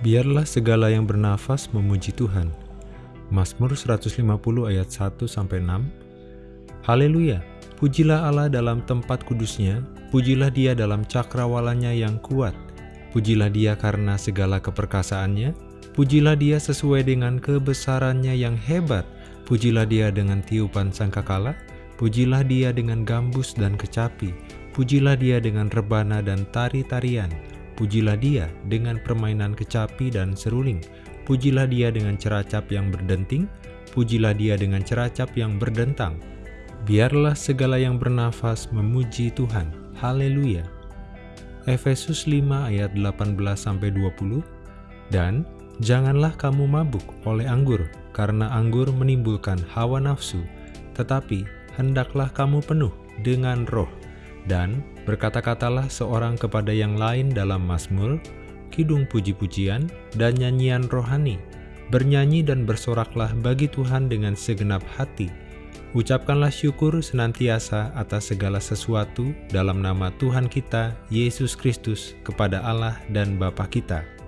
Biarlah segala yang bernafas memuji Tuhan. Mazmur 150 ayat 1 sampai 6. Haleluya. Pujilah Allah dalam tempat kudusnya, pujilah Dia dalam cakrawalanya yang kuat. Pujilah Dia karena segala keperkasaannya, pujilah Dia sesuai dengan kebesarannya yang hebat. Pujilah Dia dengan tiupan sangkakala, pujilah Dia dengan gambus dan kecapi, pujilah Dia dengan rebana dan tari-tarian. Pujilah dia dengan permainan kecapi dan seruling. Pujilah dia dengan ceracap yang berdenting. Pujilah dia dengan ceracap yang berdentang. Biarlah segala yang bernafas memuji Tuhan. Haleluya. Efesus 5 ayat 18-20 Dan janganlah kamu mabuk oleh anggur, karena anggur menimbulkan hawa nafsu, tetapi hendaklah kamu penuh dengan roh dan berkata-katalah seorang kepada yang lain dalam Mazmur, kidung puji-pujian, dan nyanyian rohani. Bernyanyi dan bersoraklah bagi Tuhan dengan segenap hati. Ucapkanlah syukur senantiasa atas segala sesuatu dalam nama Tuhan kita, Yesus Kristus, kepada Allah dan Bapa kita.